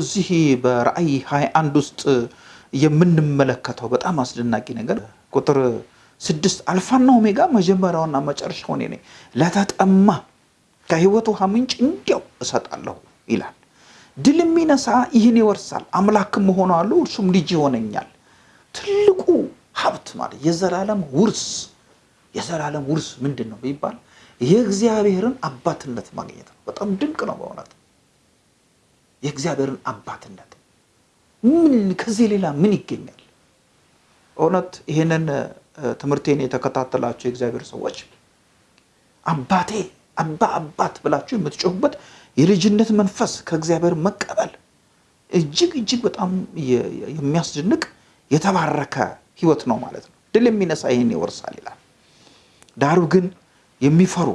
እዚህ በራእይ 21 ውስጥ የምንመለከተው በጣም አስደናቂ ነገር ቁጥር ስድስት አልፋና ኦሜጋ መጀመሪያውና መጨረሻው እኔ ነኝ፣ ለተጠማ ከሕይወት ውሃ ምንጭ እንዲያው እሰጣለሁ ይላል። ድል የሚነሳ ይህን ይወርሳል፣ አምላክም እሆነዋለሁ፣ እርሱም ልጅ ይሆነኛል። ትልቁ ሀብት ማለት የዘላለም ውርስ የዘላለም ውርስ ምንድን ነው ቢባል የእግዚአብሔርን አባትነት ማግኘት ነው። በጣም ድንቅ ነው በእውነት የእግዚአብሔርን አባትነት ምን ከዚህ ሌላ ምን ይገኛል? እውነት ይህንን ትምህርቴን የተከታተላችሁ የእግዚአብሔር ሰዎች አባቴ አባ አባት ብላችሁ የምትጮሁበት የልጅነት መንፈስ ከእግዚአብሔር መቀበል እጅግ እጅግ በጣም የሚያስደንቅ የተባረከ ህይወት ነው ማለት ነው። ድል የሚነሳ ይህን ይወርሳል ይላል። ዳሩ ግን የሚፈሩ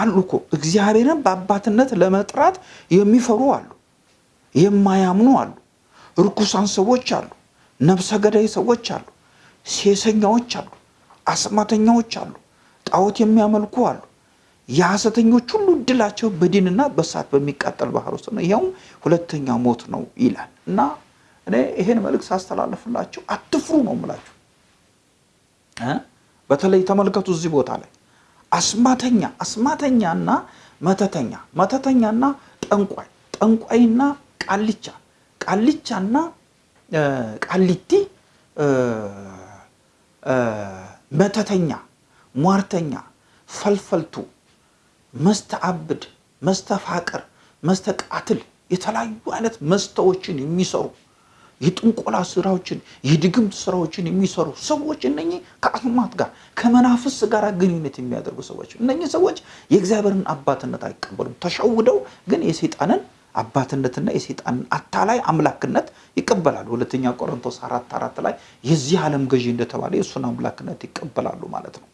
አሉ እኮ እግዚአብሔርን በአባትነት ለመጥራት የሚፈሩ አሉ፣ የማያምኑ አሉ፣ ርኩሳን ሰዎች አሉ፣ ነፍሰ ገዳይ ሰዎች አሉ፣ ሴሰኛዎች አሉ፣ አስማተኛዎች አሉ፣ ጣዖት የሚያመልኩ አሉ። የሐሰተኞች ሁሉ እድላቸው በዲንና በእሳት በሚቃጠል ባህር ውስጥ ነው፣ ይኸውም ሁለተኛ ሞት ነው ይላል እና እኔ ይሄን መልእክት ሳስተላለፍላችሁ አትፍሩ ነው የምላችሁ። በተለይ ተመልከቱ እዚህ ቦታ ላይ አስማተኛ አስማተኛና መተተኛ። መተተኛና ጠንቋይ ጠንቋይና ቃልቻ። ቃልቻና ቃሊቲ መተተኛ ሟርተኛ ፈልፈልቱ መስተአብድ መስተፋቅር መስተቃትል የተለያዩ አይነት መስተዎችን የሚሰሩ የጥንቆላ ስራዎችን የድግምት ስራዎችን የሚሰሩ ሰዎች እነኚህ ከአስማት ጋር ከመናፍስ ጋር ግንኙነት የሚያደርጉ ሰዎች እነኚህ ሰዎች የእግዚአብሔርን አባትነት አይቀበሉም። ተሸውደው ግን የሰይጣንን አባትነትና የሰይጣንን አታላይ አምላክነት ይቀበላሉ። ሁለተኛ ቆሮንቶስ አራት አራት ላይ የዚህ ዓለም ገዢ እንደተባለ የእሱን አምላክነት ይቀበላሉ ማለት ነው።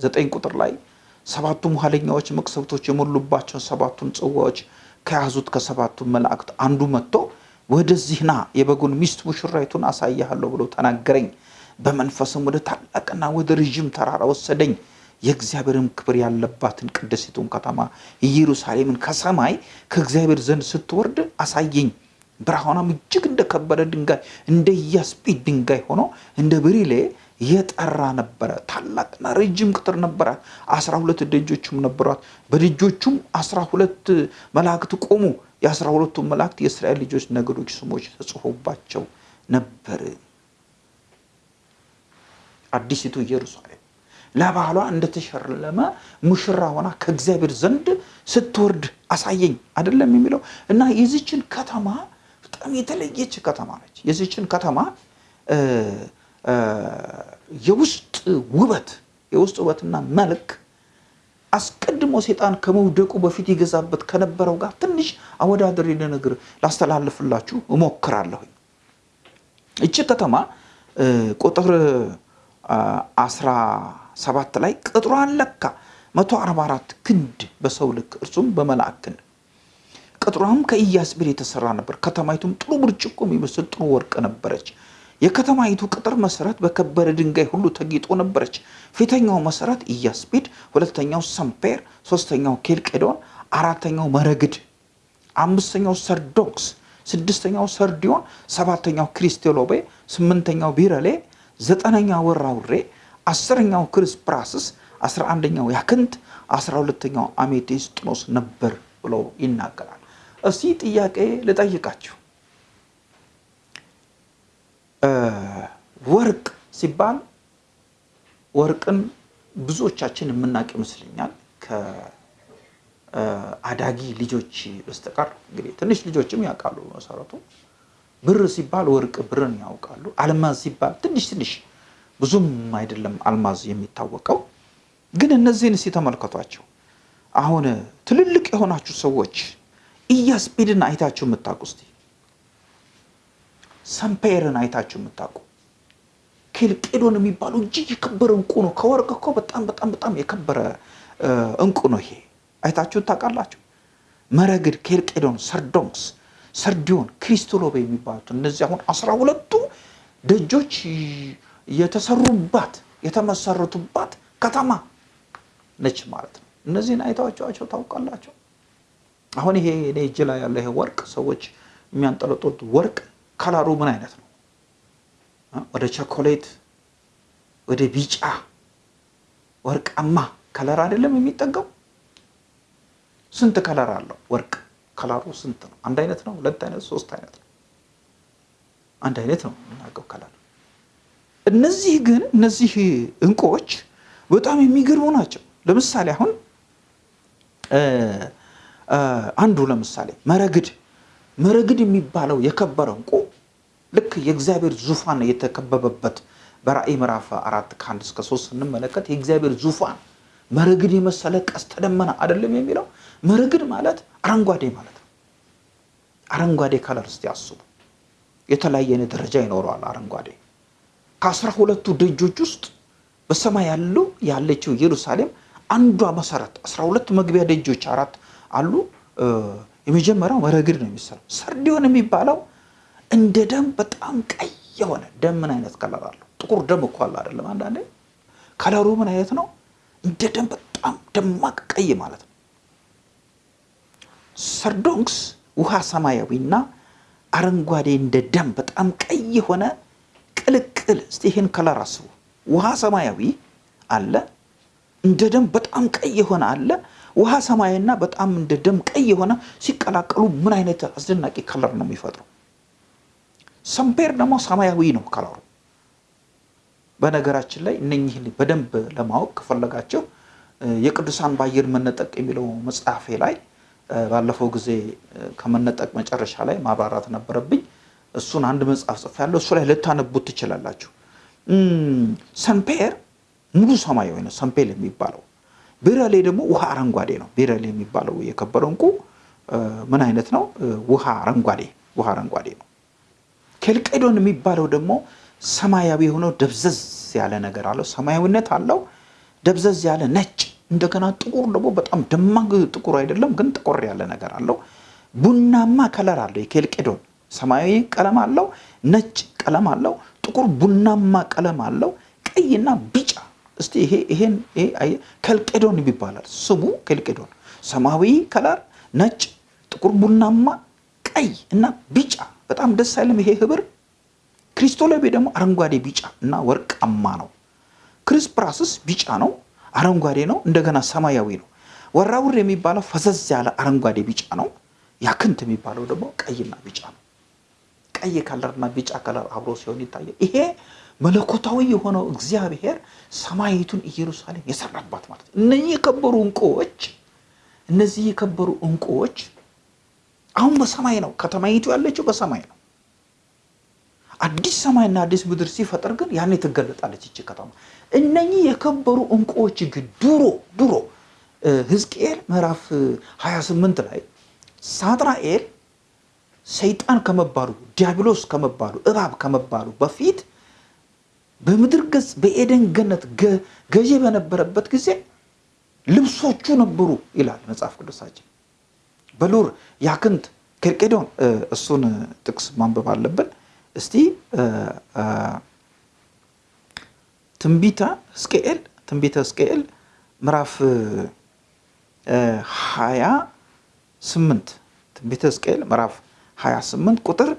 ዘጠኝ ቁጥር ላይ ሰባቱም ኋለኛዎች መቅሰፍቶች የሞሉባቸውን ሰባቱን ጽዋዎች ከያዙት ከሰባቱ መላእክት አንዱ መጥቶ ወደዚህ ና የበጉን ሚስት ሙሽራይቱን አሳያለሁ ብሎ ተናገረኝ። በመንፈስም ወደ ታላቅና ወደ ረዥም ተራራ ወሰደኝ። የእግዚአብሔርም ክብር ያለባትን ቅድስቱን ከተማ ኢየሩሳሌምን ከሰማይ ከእግዚአብሔር ዘንድ ስትወርድ አሳየኝ። ብርሃኗም እጅግ እንደከበረ ድንጋይ እንደ ኢያስጲድ ድንጋይ ሆኖ እንደ ብሪሌ የጠራ ነበረ። ታላቅና ረጅም ቅጥር ነበራት። አስራ ሁለት ደጆችም ነበሯት። በደጆቹም አስራ ሁለት መላእክት ቆሙ። የአስራ ሁለቱ መላእክት የእስራኤል ልጆች ነገዶች ስሞች ተጽፎባቸው ነበር። አዲሲቱ ኢየሩሳሌም ለባሏ እንደተሸለመ ሙሽራ ሆና ከእግዚአብሔር ዘንድ ስትወርድ አሳየኝ አይደለም የሚለው እና የዚችን ከተማ በጣም የተለየች ከተማ ነች። የዚችን ከተማ የውስጥ ውበት የውስጥ ውበትና መልክ አስቀድሞ ሴጣን ከመውደቁ በፊት ይገዛበት ከነበረው ጋር ትንሽ አወዳደር ልነግር ላስተላልፍላችሁ እሞክራለሁ። እቺ ከተማ ቁጥር አስራ ሰባት ላይ ቅጥሯን ለካ መቶ አርባ አራት ክንድ በሰው ልክ እርሱም በመልአክ ክንድ ቅጥሯም ከኢያስጲድ የተሰራ ነበር። ከተማይቱም ጥሩ ብርጭቆ የሚመስል ጥሩ ወርቅ ነበረች። የከተማይቱ ቅጥር መሰረት በከበረ ድንጋይ ሁሉ ተጊጦ ነበረች። ፊተኛው መሰረት ኢያስጲድ፣ ሁለተኛው ሰምፔር፣ ሶስተኛው ኬልቄዶን፣ አራተኛው መረግድ፣ አምስተኛው ሰርዶንክስ፣ ስድስተኛው ሰርዲዮን፣ ሰባተኛው ክሪስቶሎቤ፣ ስምንተኛው ቢረሌ፣ ዘጠነኛው ወራውሬ፣ አስረኛው ክርስፕራስስ፣ አስራ አንደኛው ያክንት፣ አስራ ሁለተኛው አሜቴስጥኖስ ነበር ብሎ ይናገራል። እስቲ ጥያቄ ልጠይቃችሁ። ወርቅ ሲባል ወርቅን ብዙዎቻችን የምናውቅ ይመስለኛል ከአዳጊ ልጆች በስተቀር እንግዲህ ትንሽ ልጆችም ያውቃሉ መሰረቱ። ብር ሲባል ወርቅ ብርን ያውቃሉ። አልማዝ ሲባል ትንሽ ትንሽ ብዙም አይደለም አልማዝ የሚታወቀው። ግን እነዚህን እስኪ ተመልከቷቸው። አሁን ትልልቅ የሆናችሁ ሰዎች ኢያስጲድን አይታችሁ የምታውቁ እስቲ ሰምፔርን አይታችሁ የምታውቁ ኬልቄዶን የሚባሉ እጅግ የከበረ እንቁ ነው። ከወርቅ እኮ በጣም በጣም በጣም የከበረ እንቁ ነው። ይሄ አይታችሁ ታውቃላችሁ። መረግድ፣ ኬልቄዶን፣ ሰርዶንክስ፣ ሰርዲዮን፣ ክሪስቶሎቤ የሚባሉት እነዚህ አሁን አስራ ሁለቱ ደጆች የተሰሩባት የተመሰረቱባት ከተማ ነች ማለት ነው። እነዚህን አይታችኋቸው ታውቃላችሁ። አሁን ይሄ እኔ እጅ ላይ ያለ ይሄ ወርቅ ሰዎች የሚያንጠለጥሉት ወርቅ color ኡ ምን አይነት ነው? ወደ ቸኮሌት ወደ ቢጫ ወርቃማ color አይደለም የሚጠጋው። ስንት color አለው ወርቅ? color ኡ ስንት ነው? አንድ አይነት ነው? ሁለት አይነት? ሶስት አይነት ነው? አንድ አይነት ነው የምናውቀው ከለር። እነዚህ ግን እነዚህ እንቁዎች በጣም የሚገርሙ ናቸው። ለምሳሌ አሁን አንዱ ለምሳሌ መረግድ መረግድ የሚባለው የከበረ እንቁ ልክ የእግዚአብሔር ዙፋን የተከበበበት በራእይ ምዕራፍ አራት ከአንድ እስከ ሶስት ስንመለከት የእግዚአብሔር ዙፋን መረግድ የመሰለ ቀስተ ደመና አይደለም የሚለው። መረግድ ማለት አረንጓዴ ማለት ነው። አረንጓዴ color እስቲ አስቡ። የተለያየ ደረጃ ይኖረዋል አረንጓዴ። ከአስራ ሁለቱ ደጆች ውስጥ በሰማይ ያለው ያለችው ኢየሩሳሌም አንዷ መሰረት አስራ ሁለት መግቢያ ደጆች አራት አሉ። የመጀመሪያው መረግድ ነው የሚሰራው። ሰርዲዮን የሚባለው እንደ ደም በጣም ቀይ የሆነ ደም ምን አይነት color አለው? ጥቁር ደም እኮ አለ አይደለም? አንዳንዴ color ኡ ምን አይነት ነው? እንደ ደም በጣም ደማቅ ቀይ ማለት ነው። ሰርዶንክስ ውሃ ሰማያዊና አረንጓዴ እንደ ደም በጣም ቀይ የሆነ ቅልቅል። እስቲ ይህን color አስቡ። ውሃ ሰማያዊ አለ፣ እንደ ደም በጣም ቀይ የሆነ አለ። ውሃ ሰማያዊና በጣም እንደ ደም ቀይ የሆነ ሲቀላቀሉ ምን አይነት አስደናቂ color ነው የሚፈጥሩ። ሰምፔር ደግሞ ሰማያዊ ነው color ኡ። በነገራችን ላይ እነኝህን በደንብ ለማወቅ ከፈለጋቸው የቅዱሳን በአየር መነጠቅ የሚለው መጽሐፌ ላይ ባለፈው ጊዜ ከመነጠቅ መጨረሻ ላይ ማብራራት ነበረብኝ። እሱን አንድ መጽሐፍ ጽፌያለሁ። እሱ ላይ ልታነቡት ትችላላችሁ። ሰንፔር ሙሉ ሰማያዊ ነው ሰንፔል የሚባለው። ቢረሌ ደግሞ ውሃ አረንጓዴ ነው። ቢረሌ የሚባለው የከበረው እንቁ ምን አይነት ነው? ውሃ አረንጓዴ ውሃ አረንጓዴ ነው። ኬልቄዶን የሚባለው ደግሞ ሰማያዊ የሆነው ደብዘዝ ያለ ነገር አለው። ሰማያዊነት አለው፣ ደብዘዝ ያለ ነጭ። እንደገና ጥቁር ደግሞ በጣም ደማቅ ጥቁር አይደለም፣ ግን ጥቁር ያለ ነገር አለው። ቡናማ color አለው። የኬልቄዶን ሰማያዊ ቀለም አለው፣ ነጭ ቀለም አለው፣ ጥቁር ቡናማ ቀለም አለው፣ ቀይና ቢጫ። እስቲ ይሄ ይሄን ኬልቄዶን ይባላል ስሙ። ኬልቄዶን ሰማያዊ color፣ ነጭ፣ ጥቁር ቡናማ፣ ቀይ እና ቢጫ። በጣም ደስ አይልም ይሄ ህብር ክሪስቶሎቤ ደግሞ አረንጓዴ ቢጫ እና ወርቃማ ነው። ክሪስፕራስስ ቢጫ ነው፣ አረንጓዴ ነው፣ እንደገና ሰማያዊ ነው። ወራውር የሚባለው ፈዘዝ ያለ አረንጓዴ ቢጫ ነው። ያክንት የሚባለው ደግሞ ቀይና ቢጫ ነው። ቀይ color ና ቢጫ color አብሮ ሲሆን ይታያል። ይሄ መለኮታዊ የሆነው እግዚአብሔር ሰማይቱን ኢየሩሳሌም የሰራባት ማለት ነው። እነዚህ የከበሩ እንቁዎች እነዚህ የከበሩ እንቁዎች አሁን በሰማይ ነው። ከተማይቱ ያለችው በሰማይ ነው። አዲስ ሰማይና አዲስ ምድር ሲፈጠር ግን ያኔ ትገለጣለች ይቺ ከተማ። እነኚህ የከበሩ እንቁዎች ግን ድሮ ድሮ ሕዝቅኤል ምዕራፍ 28 ላይ ሳጥናኤል ሰይጣን ከመባሉ ዲያብሎስ ከመባሉ እባብ ከመባሉ በፊት በምድር ገጽ በኤደን ገነት ገዢ በነበረበት ጊዜ ልብሶቹ ነበሩ ይላል መጽሐፍ ቅዱሳችን። በሉር ያክንት ኬልቄዶን እሱን ጥቅስ ማንበብ አለብን። እስቲ ትንቢተ ሕዝቅኤል ትንቢተ ሕዝቅኤል ምዕራፍ ሀያ ስምንት ትንቢተ ሕዝቅኤል ምዕራፍ 28 ቁጥር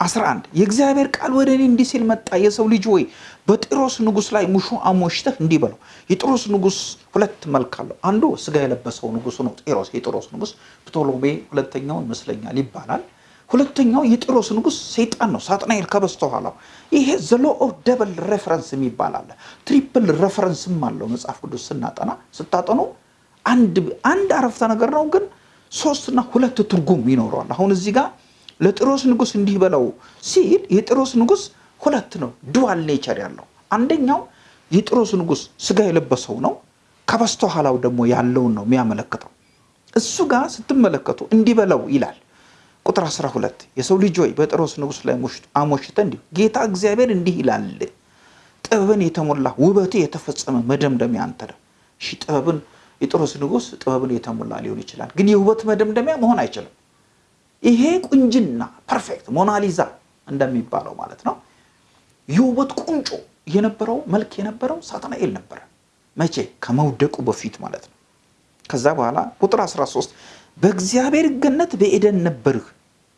11 የእግዚአብሔር ቃል ወደ እኔ እንዲህ ሲል መጣ። የሰው ልጅ ወይ በጢሮስ ንጉሥ ላይ ሙሾ አሞሽተህ እንዲህ በለው። የጢሮስ ንጉሥ ሁለት መልክ አለው። አንዱ ስጋ የለበሰው ንጉሱ ነው ጢሮስ፣ የጢሮስ ንጉሥ ፕቶሎሜ ሁለተኛውን ይመስለኛል ይባላል። ሁለተኛው የጢሮስ ንጉሥ ሰይጣን ነው፣ ሳጥናኤል ከበስተኋላው። ይሄ the law of double reference የሚባል አለ። triple reference ም አለው መጽሐፍ ቅዱስ ስናጠና ስታጠኑ አንድ አረፍተ ነገር ነው ግን ሶስትና ሁለት ትርጉም ይኖረዋል። አሁን እዚህ ጋር ለጢሮስ ንጉሥ እንዲህ በለው ሲል የጢሮስ ንጉሥ ሁለት ነው፣ dual nature ያለው አንደኛው የጢሮስ ንጉሥ ስጋ የለበሰው ነው። ከበስተኋላው ደግሞ ያለውን ነው የሚያመለክተው። እሱ ጋር ስትመለከቱ እንዲህ በለው ይላል ቁጥር 12 የሰው ልጅ ሆይ በጢሮስ ንጉሥ ላይ አሞሽተ እንዲሁ ጌታ እግዚአብሔር እንዲህ ይላል፣ ጥበብን የተሞላ ውበት የተፈጸመ መደምደሚያ አንተ ነህ። እሺ ጥበብን የጢሮስ ንጉሥ ጥበብን የተሞላ ሊሆን ይችላል፣ ግን የውበት መደምደሚያ መሆን አይችልም። ይሄ ቁንጅና perfect ሞናሊዛ እንደሚባለው ማለት ነው። የውበት ቁንጮ የነበረው መልክ የነበረው ሳጥናኤል ነበረ። መቼ? ከመውደቁ በፊት ማለት ነው። ከዛ በኋላ ቁጥር 13 በእግዚአብሔር ገነት በኤደን ነበርህ።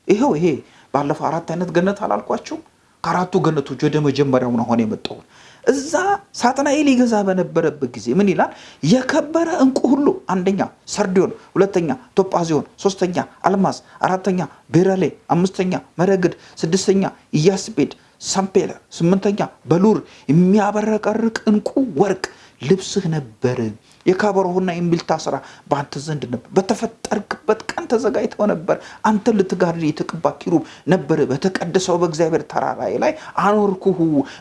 ይኸው ይሄ ባለፈው አራት አይነት ገነት አላልኳችሁ? ከአራቱ ገነቶች ወደ መጀመሪያው ነው አሁን የመጣሁት። እዛ ሳጥናኤል ይገዛ በነበረበት ጊዜ ምን ይላል? የከበረ እንቁ ሁሉ አንደኛ ሰርዲዮን፣ ሁለተኛ ቶጳዚዮን፣ ሶስተኛ አልማዝ፣ አራተኛ ቤረሌ፣ አምስተኛ መረግድ፣ ስድስተኛ ኢያስጴድ፣ ሳምፔለር፣ ስምንተኛ በሉር የሚያበረቀርቅ እንቁ ወርቅ ልብስህ ነበር። የከበሮህና የእምቢልታ ስራ በአንተ ዘንድ ነበር። በተፈጠርክበት ተዘጋጅተው ነበር። አንተን ልትጋርድ የተቀባ ኪሩብ ነበር። በተቀደሰው በእግዚአብሔር ተራራ ላይ አኖርኩህ።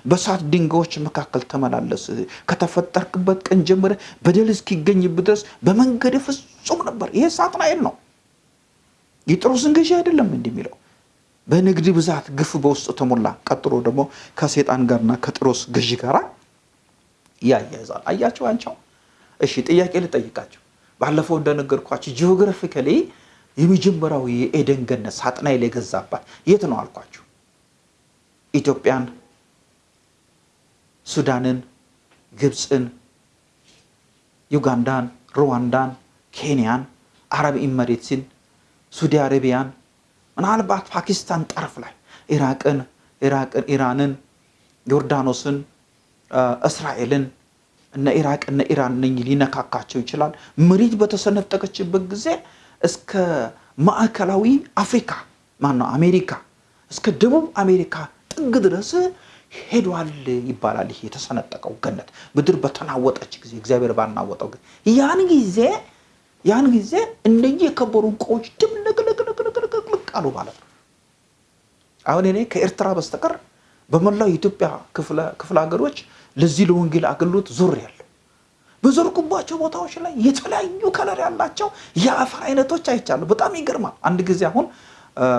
በእሳት ድንጋዮች መካከል ተመላለስህ። ከተፈጠርክበት ቀን ጀምረ በደል እስኪገኝብህ ድረስ በመንገድህ ፍጹም ነበር። ይሄ ሳጥናኤል ነው። የጢሮስን ገዢ አይደለም እንዲህ የሚለው በንግድ ብዛት ግፍ በውስጡ ተሞላ። ቀጥሎ ደግሞ ከሰይጣን ጋርና ከጢሮስ ገዢ ጋር ያያይዛል። አያቸው አንቻው እሺ ጥያቄ ልጠይቃቸው። ባለፈው እንደነገርኳቸው geographically የመጀመሪያው የኤደን ገነት ሳጥናኤል የገዛባት የት ነው አልኳቸው? ኢትዮጵያን፣ ሱዳንን፣ ግብፅን፣ ዩጋንዳን፣ ሩዋንዳን፣ ኬንያን፣ አረብ ኢመሬትስን፣ ሳውዲ አረቢያን፣ ምናልባት ፓኪስታን ጠረፍ ላይ ኢራቅን ኢራቅን ኢራንን፣ ዮርዳኖስን፣ እስራኤልን እነ ኢራቅ እነ ኢራን ነኝ ሊነካካቸው ይችላል። መሬት በተሰነጠቀችበት ጊዜ እስከ ማዕከላዊ አፍሪካ ማነው አሜሪካ እስከ ደቡብ አሜሪካ ጥግ ድረስ ሄዷል ይባላል። ይሄ የተሰነጠቀው ገነት ምድር በተናወጠች ጊዜ እግዚአብሔር ባናወጠው ጊዜ ያን ጊዜ ያን ጊዜ እነኚህ የከበሩ ዕንቁዎች ድብልቅልቅልቅልቅ አሉ ማለት ነው። አሁን እኔ ከኤርትራ በስተቀር በመላው የኢትዮጵያ ክፍለ ሀገሮች ለዚህ ለወንጌል አገልግሎት ዞር ያለው በዞርኩባቸው ቦታዎች ላይ የተለያዩ ከለር ያላቸው የአፈር አይነቶች አይቻሉ። በጣም ይገርማል። አንድ ጊዜ አሁን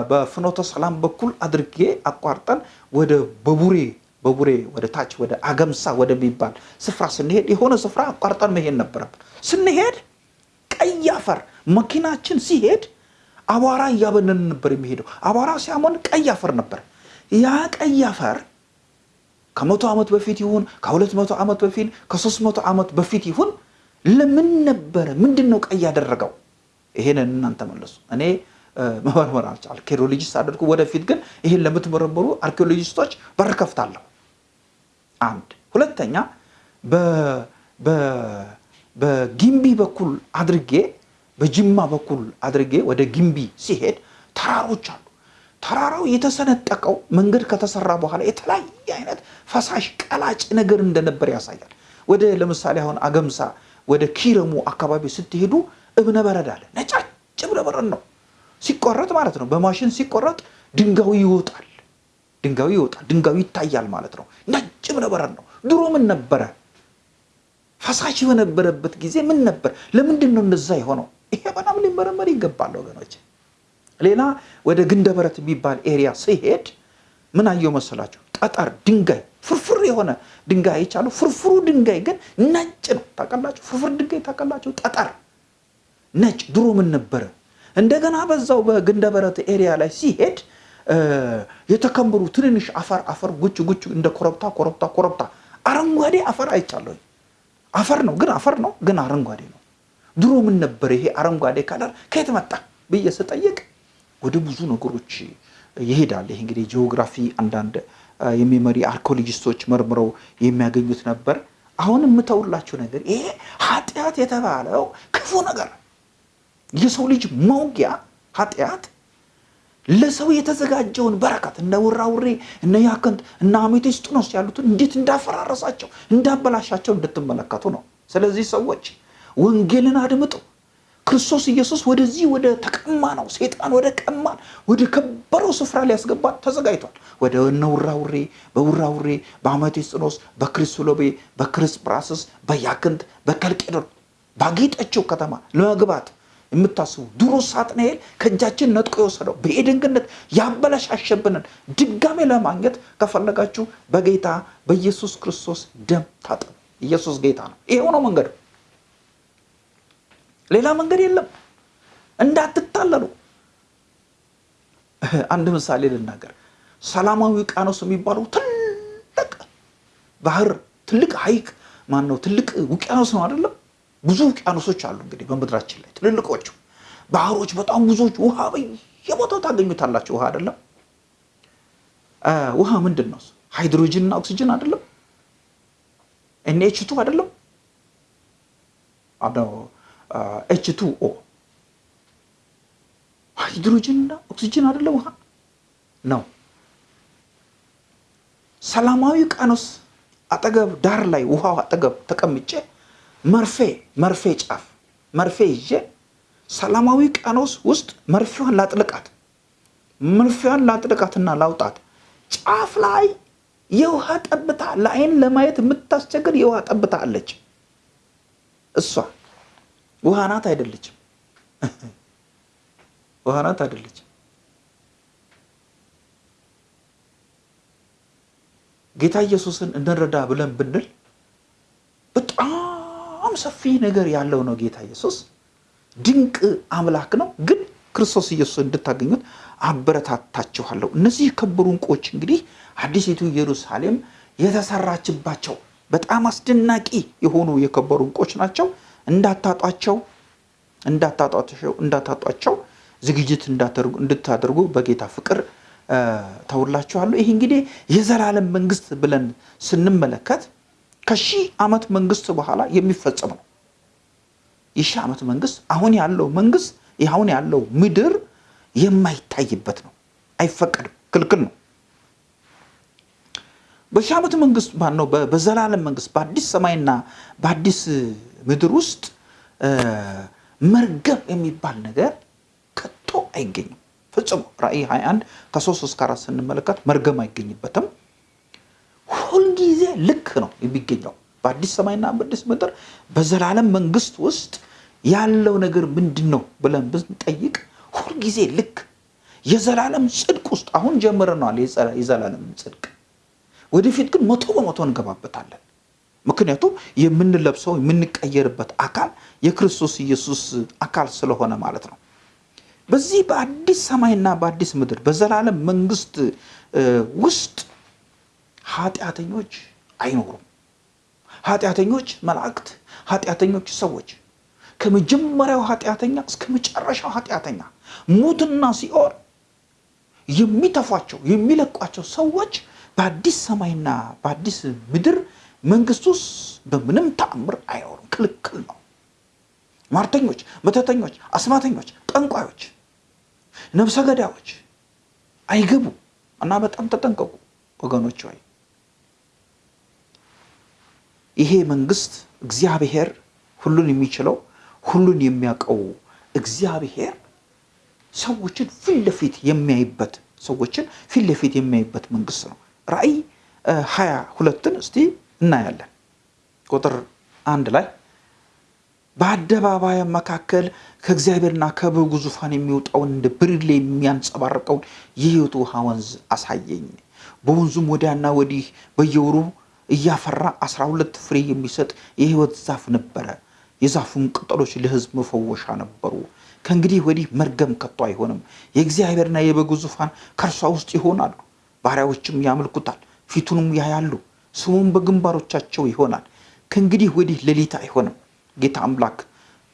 በፍኖተ ሰላም በኩል አድርጌ አቋርጠን ወደ በቡሬ በቡሬ ወደ ታች ወደ አገምሳ ወደሚባል ስፍራ ስንሄድ የሆነ ስፍራ አቋርጠን መሄድ ነበረብን። ስንሄድ ቀይ አፈር መኪናችን ሲሄድ አቧራ እያበነን ነበር የሚሄደው። አቧራ ሲያሞን ቀይ አፈር ነበር። ያ ቀይ አፈር ከመቶ ዓመት በፊት ይሁን ከሁለት መቶ ዓመት በፊት ከሶስት መቶ ዓመት በፊት ይሁን ለምን ነበረ? ምንድን ነው ቀይ ያደረገው? ይሄንን እናንተ መለሱ። እኔ መመርመር አልቻል አርኪኦሎጂስት አድርጉ። ወደፊት ግን ይህን ለምትመረምሩ አርኪኦሎጂስቶች በር ከፍታለሁ። አንድ ሁለተኛ በጊምቢ በኩል አድርጌ በጅማ በኩል አድርጌ ወደ ጊምቢ ሲሄድ ተራሮች አሉ። ተራራው የተሰነጠቀው መንገድ ከተሰራ በኋላ የተለያየ አይነት ፈሳሽ ቀላጭ ነገር እንደነበር ያሳያል። ወደ ለምሳሌ አሁን አገምሳ ወደ ኪረሙ አካባቢ ስትሄዱ እብነ በረድ አለ። ነጫጭ እብነ በረድ ነው ሲቆረጥ ማለት ነው። በማሽን ሲቆረጥ ድንጋዩ ይወጣል፣ ድንጋዩ ይወጣል፣ ድንጋዩ ይታያል ማለት ነው። ነጭ እብነ በረድ ነው። ድሮ ምን ነበረ? ፈሳሽ በነበረበት ጊዜ ምን ነበር? ለምንድን ነው እንደዛ የሆነው? ይሄ በጣም ሊመረመር ይገባል ወገኖች። ሌላ ወደ ግንደበረት የሚባል area ስሄድ ምን አየው መሰላችሁ? ጠጠር ድንጋይ ፍርፍር የሆነ ድንጋይ አይቻለሁ። ፍርፍሩ ድንጋይ ግን ነጭ ነው። ታውቃላችሁ? ፍርፍር ድንጋይ ታውቃላችሁ? ጠጠር ነጭ። ድሮ ምን ነበረ? እንደገና በዛው በግንደበረት area ላይ ስሄድ የተከመሩ ትንንሽ አፈር አፈር ጉች ጉች እንደ ኮረብታ ኮረብታ ኮረብታ አረንጓዴ አፈር አይቻለሁ። አፈር ነው ግን አፈር ነው ግን አረንጓዴ ነው። ድሮ ምን ነበር ይሄ አረንጓዴ color ከየት መጣ ብዬ ስጠይቅ ወደ ብዙ ነገሮች ይሄዳል። ይሄ እንግዲህ ጂኦግራፊ አንዳንድ የሚመሪ archaeologist ኦች መርምረው የሚያገኙት ነበር። አሁን የምተውላችሁ ነገር ይሄ ኃጢአት የተባለው ክፉ ነገር የሰው ልጅ መውጊያ ኃጢአት ለሰው የተዘጋጀውን በረከት እነ ውራውሬ እነ ያክንት እነ አሜቴስጢኖስ ያሉትን እንዴት እንዳፈራረሳቸው እንዳበላሻቸው እንድትመለከቱ ነው። ስለዚህ ሰዎች ወንጌልን አድምጡ። ክርስቶስ ኢየሱስ ወደዚህ ወደ ተቀማ ነው ሴጣን ወደ ቀማን ወደ ከበረው ስፍራ ሊያስገባን ተዘጋጅቷል። ወደ እነ ውራውሬ በውራውሬ በአሜቴስጢኖስ በክሪስሎቤ በክርስጵራስስ በያክንት በከልቄዶን ባጌጠችው ከተማ ለመግባት የምታስቡ ድሮ ሳጥናኤል ከእጃችን ነጥቆ የወሰደው በኤደን ገነት ያበላሻሸብንን ድጋሜ ለማግኘት ከፈለጋችሁ በጌታ በኢየሱስ ክርስቶስ ደም ታጠቡ። ኢየሱስ ጌታ ነው። ይሄው ነው መንገዱ። ሌላ መንገድ የለም። እንዳትታለሉ። አንድ ምሳሌ ልናገር። ሰላማዊ ውቅያኖስ የሚባለው ትልቅ ባህር፣ ትልቅ ሐይቅ ማን ነው? ትልቅ ውቅያኖስ ነው አይደለም? ብዙ ውቅያኖሶች አሉ እንግዲህ በምድራችን ላይ ትልልቆቹ። ባህሮች በጣም ብዙዎች፣ ውሃ በየቦታው ታገኙታላችሁ። ውሃ አይደለም ውሃ ምንድን ነው? ሃይድሮጅን እና ኦክሲጅን አይደለም? NH2 አይደለም? H2O ሃይድሮጅን እና ኦክሲጅን አይደለም? ውሃ ነው። ሰላማዊ ውቅያኖስ አጠገብ ዳር ላይ ውሃው አጠገብ ተቀምጬ መርፌ መርፌ ጫፍ መርፌ ይዤ ሰላማዊ ውቅያኖስ ውስጥ መርፌዋን ላጥልቃት መርፌዋን ላጥልቃትና ላውጣት ጫፍ ላይ የውሃ ጠብታ ለአይን ለማየት የምታስቸግር የውሃ ጠብታ አለች። እሷ ውሃ ናት አይደለችም? ውሃ ናት አይደለችም? ጌታ ኢየሱስን እንረዳ ብለን ብንል በጣም ሰፊ ነገር ያለው ነው። ጌታ ኢየሱስ ድንቅ አምላክ ነው። ግን ክርስቶስ ኢየሱስ እንድታገኙት አበረታታችኋለሁ። እነዚህ የከበሩ ዕንቁዎች እንግዲህ አዲሲቱ ኢየሩሳሌም የተሰራችባቸው በጣም አስደናቂ የሆኑ የከበሩ ዕንቁዎች ናቸው። እንዳታጧቸው እንዳታጧቸው እንዳታጧቸው ዝግጅት እንድታደርጉ በጌታ ፍቅር ተውላችኋለሁ። ይህ እንግዲህ የዘላለም መንግስት ብለን ስንመለከት ከሺህ ዓመት መንግስት በኋላ የሚፈጸም ነው። የሺህ ዓመት መንግስት አሁን ያለው መንግስት አሁን ያለው ምድር የማይታይበት ነው። አይፈቀድም፣ ክልክል ነው። በሺህ ዓመት መንግስት ማነው? በዘላለም መንግስት በአዲስ ሰማይና በአዲስ ምድር ውስጥ መርገም የሚባል ነገር ከቶ አይገኝም። ፍጹም ራእይ 21 ከ3 እስከ 4 ስንመለከት መርገም አይገኝበትም። ሁልጊዜ ልክ ነው የሚገኘው በአዲስ ሰማይና በአዲስ ምድር በዘላለም መንግስት ውስጥ ያለው ነገር ምንድን ነው ብለን ብንጠይቅ ሁልጊዜ ልክ የዘላለም ጽድቅ ውስጥ አሁን ጀምረነዋል። የዘላለም ጽድቅ ወደፊት ግን መቶ በመቶ እንገባበታለን። ምክንያቱም የምንለብሰው የምንቀየርበት አካል የክርስቶስ ኢየሱስ አካል ስለሆነ ማለት ነው። በዚህ በአዲስ ሰማይና በአዲስ ምድር በዘላለም መንግስት ውስጥ ኃጢአተኞች አይኖሩም። ኃጢአተኞች መላእክት፣ ኃጢአተኞች ሰዎች ከመጀመሪያው ኃጢአተኛ እስከ መጨረሻው ኃጢአተኛ ሙትና ሲኦል የሚተፏቸው የሚለቋቸው ሰዎች በአዲስ ሰማይና በአዲስ ምድር መንግስት ውስጥ በምንም ተአምር አይኖሩም። ክልክል ነው። ሟርተኞች፣ መተተኞች፣ አስማተኞች፣ ጠንቋዮች፣ ነብሰ ገዳዮች አይገቡ እና በጣም ተጠንቀቁ ወገኖች ሆይ ይሄ መንግስት እግዚአብሔር ሁሉን የሚችለው ሁሉን የሚያውቀው እግዚአብሔር ሰዎችን ፊት ለፊት የሚያይበት ሰዎችን ፊት ለፊት የሚያይበት መንግስት ነው። ራእይ ሀያ ሁለትን እስቲ እናያለን። ቁጥር አንድ ላይ በአደባባይ መካከል ከእግዚአብሔርና ከበጉ ዙፋን የሚወጣውን እንደ ብርሌ የሚያንጸባርቀውን የሕይወት ውሃ ወንዝ አሳየኝ። በወንዙም ወዲያና ወዲህ በየወሩ እያፈራ አስራ ሁለት ፍሬ የሚሰጥ የሕይወት ዛፍ ነበረ። የዛፉም ቅጠሎች ለሕዝብ መፈወሻ ነበሩ። ከእንግዲህ ወዲህ መርገም ከቶ አይሆንም። የእግዚአብሔርና የበጉ ዙፋን ከእርሷ ውስጥ ይሆናሉ። ባሪያዎችም ያመልኩታል፣ ፊቱንም ያያሉ፣ ስሙም በግንባሮቻቸው ይሆናል። ከእንግዲህ ወዲህ ሌሊት አይሆንም። ጌታ አምላክ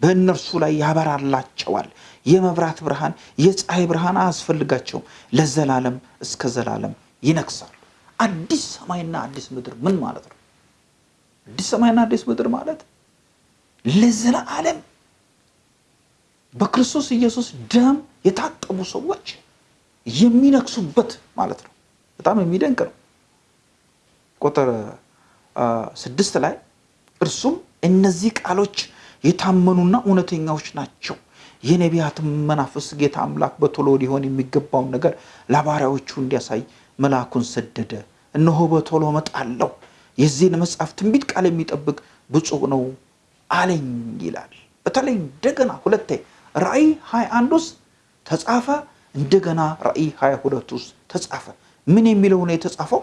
በእነርሱ ላይ ያበራላቸዋል። የመብራት ብርሃን፣ የፀሐይ ብርሃን አያስፈልጋቸውም። ለዘላለም እስከ ዘላለም ይነግሳሉ። አዲስ ሰማይና አዲስ ምድር ምን ማለት ነው? አዲስ ሰማይና አዲስ ምድር ማለት ለዘላለም በክርስቶስ ኢየሱስ ደም የታጠቡ ሰዎች የሚነግሱበት ማለት ነው። በጣም የሚደንቅ ነው። ቁጥር ስድስት ላይ እርሱም እነዚህ ቃሎች የታመኑና እውነተኛዎች ናቸው። የነቢያትም መናፍስ ጌታ አምላክ በቶሎ ሊሆን የሚገባውን ነገር ለባሪያዎቹ እንዲያሳይ መልአኩን ሰደደ። እነሆ በቶሎ እመጣለሁ፣ የዚህን መጽሐፍ ትንቢት ቃል የሚጠብቅ ብፁዕ ነው አለኝ ይላል። በተለይ እንደገና ሁለቴ ራእይ 21 ውስጥ ተጻፈ፣ እንደገና ራእይ 22 ውስጥ ተጻፈ። ምን የሚለው ነው የተጻፈው?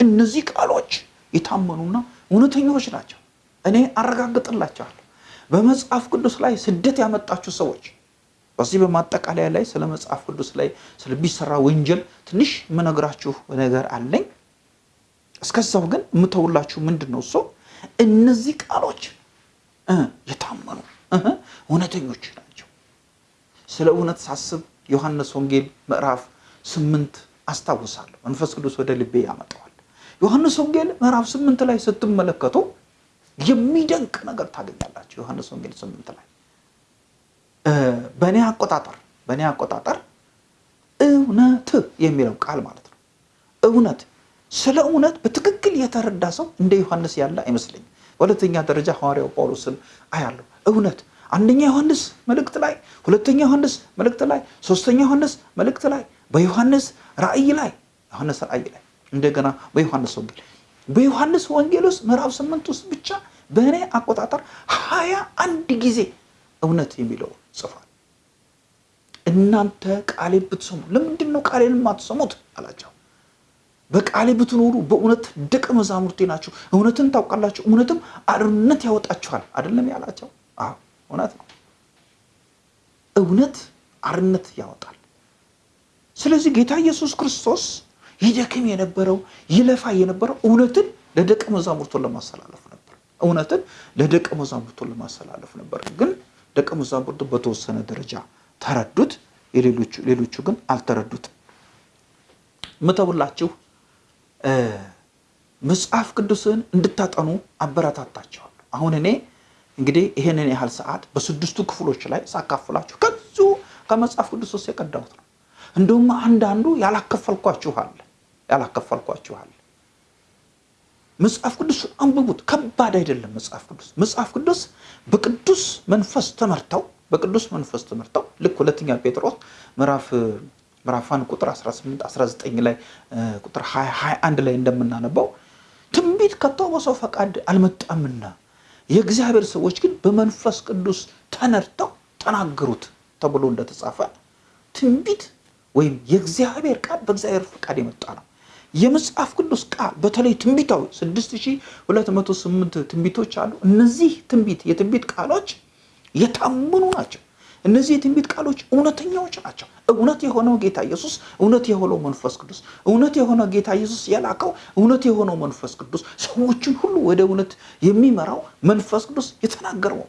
እነዚህ ቃሎች የታመኑና እውነተኞች ናቸው። እኔ አረጋግጥላቸዋለሁ። በመጽሐፍ ቅዱስ ላይ ስደት ያመጣችሁ ሰዎች በዚህ በማጠቃለያ ላይ ስለ መጽሐፍ ቅዱስ ላይ ስለሚሰራ ወንጀል ትንሽ የምነግራችሁ ነገር አለኝ። እስከዛው ግን የምተውላችሁ ምንድን ነው እሱ እነዚህ ቃሎች የታመኑ እውነተኞች ናቸው። ስለ እውነት ሳስብ ዮሐንስ ወንጌል ምዕራፍ ስምንት አስታውሳለሁ። መንፈስ ቅዱስ ወደ ልቤ ያመጣዋል። ዮሐንስ ወንጌል ምዕራፍ ስምንት ላይ ስትመለከቱ የሚደንቅ ነገር ታገኛላችሁ። ዮሐንስ ወንጌል ስምንት ላይ በእኔ አቆጣጠር በእኔ አቆጣጠር እውነት የሚለው ቃል ማለት ነው። እውነት ስለ እውነት በትክክል የተረዳ ሰው እንደ ዮሐንስ ያለ አይመስለኝም። በሁለተኛ ደረጃ ሐዋርያው ጳውሎስን አያለሁ። እውነት አንደኛ ዮሐንስ መልእክት ላይ፣ ሁለተኛ ዮሐንስ መልእክት ላይ፣ ሶስተኛ ዮሐንስ መልእክት ላይ፣ በዮሐንስ ራእይ ላይ ዮሐንስ ራእይ ላይ እንደገና በዮሐንስ ወንጌል በዮሐንስ ወንጌል ውስጥ ምዕራፍ ስምንት ውስጥ ብቻ በእኔ አቆጣጠር ሀያ አንድ ጊዜ እውነት የሚለው ጽፏል። እናንተ ቃሌ ብትሰሙ ለምንድን ነው ቃሌን የማትሰሙት አላቸው። በቃሌ ብትኖሩ በእውነት ደቀ መዛሙርቴ ናችሁ፣ እውነትን ታውቃላችሁ፣ እውነትም አርነት ያወጣችኋል አይደለም ያላቸው? አዎ እውነት ነው። እውነት አርነት ያወጣል። ስለዚህ ጌታ ኢየሱስ ክርስቶስ ይደክም የነበረው ይለፋ የነበረው እውነትን ለደቀ መዛሙርቱ ለማስተላለፍ ነበር። እውነትን ለደቀ መዛሙርቱ ለማስተላለፍ ነበር። ግን ደቀ መዛሙርቱ በተወሰነ ደረጃ ተረዱት፣ ሌሎቹ ግን አልተረዱትም። ምተውላችሁ መጽሐፍ ቅዱስን እንድታጠኑ አበረታታቸዋለሁ። አሁን እኔ እንግዲህ ይሄንን ያህል ሰዓት በስድስቱ ክፍሎች ላይ ሳካፍላችሁ ከዚሁ ከመጽሐፍ ቅዱስ ውስጥ የቀዳሁት ነው። እንደውም አንዳንዱ ያላከፈልኳችኋል ያላከፈልኳችኋል። መጽሐፍ ቅዱስ አንብቡት፣ ከባድ አይደለም። መጽሐፍ ቅዱስ መጽሐፍ ቅዱስ በቅዱስ መንፈስ ተመርተው በቅዱስ መንፈስ ተመርተው ልክ ሁለተኛ ጴጥሮስ ምዕራፍ ምዕራፋን ቁጥር 18 19 ላይ ቁጥር 21 ላይ እንደምናነባው ትንቢት ከቶ በሰው ፈቃድ አልመጣምና የእግዚአብሔር ሰዎች ግን በመንፈስ ቅዱስ ተነድተው ተናገሩት ተብሎ እንደተጻፈ ትንቢት ወይም የእግዚአብሔር ቃል በእግዚአብሔር ፈቃድ የመጣ ነው። የመጽሐፍ ቅዱስ ቃል በተለይ ትንቢታዊ 6208 ትንቢቶች አሉ። እነዚህ ትንቢት የትንቢት ቃሎች የታመኑ ናቸው። እነዚህ የትንቢት ቃሎች እውነተኛዎች ናቸው። እውነት የሆነው ጌታ ኢየሱስ፣ እውነት የሆነው መንፈስ ቅዱስ፣ እውነት የሆነው ጌታ ኢየሱስ የላከው እውነት የሆነው መንፈስ ቅዱስ፣ ሰዎችን ሁሉ ወደ እውነት የሚመራው መንፈስ ቅዱስ የተናገረው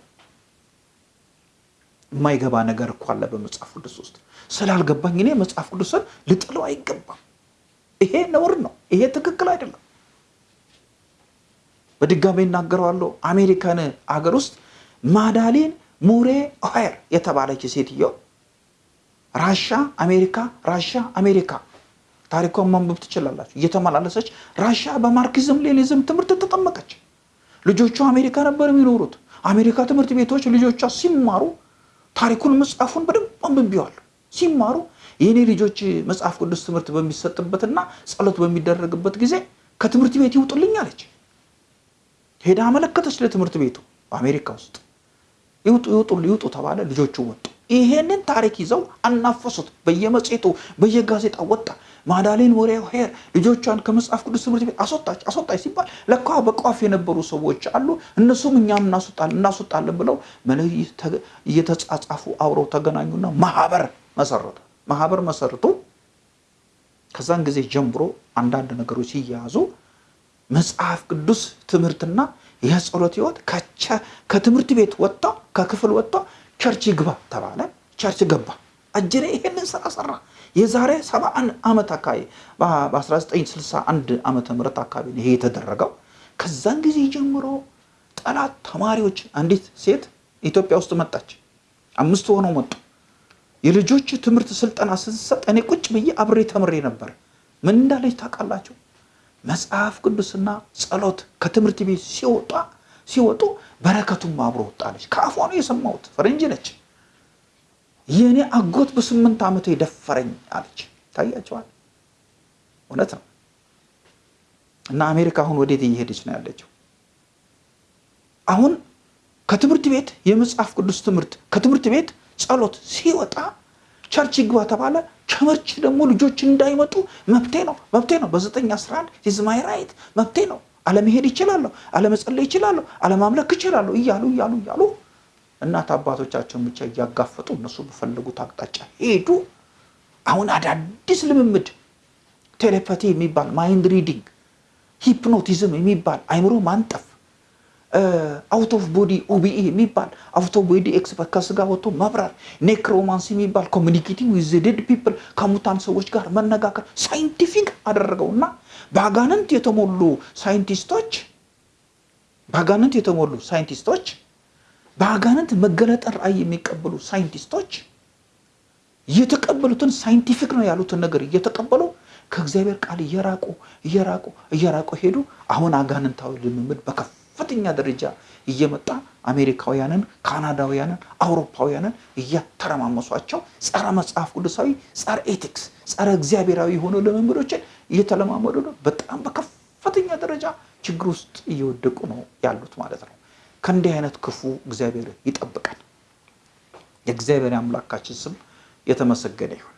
የማይገባ ነገር እኮ አለ በመጽሐፍ ቅዱስ ውስጥ። ስላልገባኝ እኔ መጽሐፍ ቅዱስን ልጥለው አይገባም። ይሄ ነውር ነው። ይሄ ትክክል አይደለም። በድጋሚ እናገረዋለሁ። አሜሪካን አገር ውስጥ ማዳሊን ሙሬ ኦሄር የተባለች ሴትዮ ራሻ አሜሪካ ራሻ አሜሪካ ታሪኳን ማንበብ ትችላላችሁ። እየተመላለሰች ራሻ በማርክዝም ሌኒዝም ትምህርት ተጠመቀች። ልጆቿ አሜሪካ ነበር የሚኖሩት። አሜሪካ ትምህርት ቤቶች ልጆቿ ሲማሩ ታሪኩን መጽሐፉን በደንብ አንብቤዋለሁ። ሲማሩ የእኔ ልጆች መጽሐፍ ቅዱስ ትምህርት በሚሰጥበትና ጸሎት በሚደረግበት ጊዜ ከትምህርት ቤት ይውጡልኝ አለች። ሄዳ አመለከተች ለትምህርት ቤቱ በአሜሪካ ውስጥ ይውጡ ይውጡ ይውጡ ተባለ። ልጆቹ ወጡ። ይሄንን ታሪክ ይዘው አናፈሱት። በየመጽሔቱ በየጋዜጣ ወጣ። ማዳሌን ወሬ ሄር ልጆቿን ከመጽሐፍ ቅዱስ ትምህርት ቤት አስወጣች አስወጣች ሲባል ለካ በቋፍ የነበሩ ሰዎች አሉ። እነሱም እኛም እናስወጣለን ብለው መልእክት እየተጻጻፉ አብረው ተገናኙና ማህበር መሰረቱ። ማህበር መሰርቶ ከዛን ጊዜ ጀምሮ አንዳንድ ነገሮች ሲያያዙ መጽሐፍ ቅዱስ ትምህርትና የጸሎት ህይወት ከትምህርት ቤት ወጥቶ ከክፍል ወጥቶ church ግባ ተባለ። church ገባ። አጅሬ ይሄንን ስራ ሰራ። የዛሬ 71 ዓመት አካባቢ በ1961 ዓመተ ምህረት አካባቢ ይሄ የተደረገው። ከዛን ጊዜ ጀምሮ ጠላት ተማሪዎች አንዲት ሴት ኢትዮጵያ ውስጥ መጣች። አምስት ሆነው መጡ። የልጆች ትምህርት ስልጠና ስትሰጥ እኔ ቁጭ ብዬ አብሬ ተምሬ ነበር። ምን እንዳለች ታውቃላችሁ? መጽሐፍ ቅዱስና ጸሎት ከትምህርት ቤት ሲወጣ ሲወጡ በረከቱም አብሮ ወጣለች። ከአፏ ነው የሰማሁት። ፈረንጅ ነች። የእኔ አጎት በስምንት ዓመቱ የደፈረኝ አለች። ታያቸዋል። እውነት ነው። እና አሜሪካ አሁን ወዴት እየሄደች ነው ያለችው? አሁን ከትምህርት ቤት የመጽሐፍ ቅዱስ ትምህርት ከትምህርት ቤት ጸሎት ሲወጣ church ይግባ ተባለ። church ደግሞ ልጆች እንዳይመጡ መብቴ ነው መብቴ ነው። በዘጠኝ አስራ አንድ is my right መብቴ ነው። አለመሄድ ይችላለሁ፣ አለመጸለይ ይችላለሁ፣ አለማምለክ ይችላለሁ እያሉ እያሉ እያሉ እናት አባቶቻቸውን ብቻ እያጋፈጡ እነሱ በፈለጉት አቅጣጫ ሄዱ። አሁን አዳዲስ ልምምድ telepathy የሚባል mind reading፣ hypnotism የሚባል አይምሮ ማንጠፍ out of body OBE የሚባል out body experience ከስጋ ወጥቶ መብረር፣ necromancy የሚባል communicating with dead people ከሙታን ሰዎች ጋር መነጋገር scientific አደረገው እና በአጋንንት የተሞሉ ሳይንቲስቶች በአጋንንት የተሞሉ ሳይንቲስቶች በአጋንንት መገለጠን ራእይ የሚቀበሉ ሳይንቲስቶች እየተቀበሉትን scientific ነው ያሉትን ነገር እየተቀበሉ ከእግዚአብሔር ቃል እየራቁ እየራቁ እየራቁ ሄዱ። አሁን አጋንንታዊ ልምምድ በከፍተኛ ደረጃ እየመጣ አሜሪካውያንን፣ ካናዳውያንን፣ አውሮፓውያንን እያተረማመሷቸው ጸረ መጽሐፍ ቅዱሳዊ፣ ጸረ ኤቲክስ፣ ጸረ እግዚአብሔራዊ የሆኑ ልምምዶችን እየተለማመዱ ነው። በጣም በከፍተኛ ደረጃ ችግር ውስጥ እየወደቁ ነው ያሉት ማለት ነው። ከእንዲህ አይነት ክፉ እግዚአብሔር ይጠብቀን። የእግዚአብሔር አምላካችን ስም የተመሰገነ ይሁን።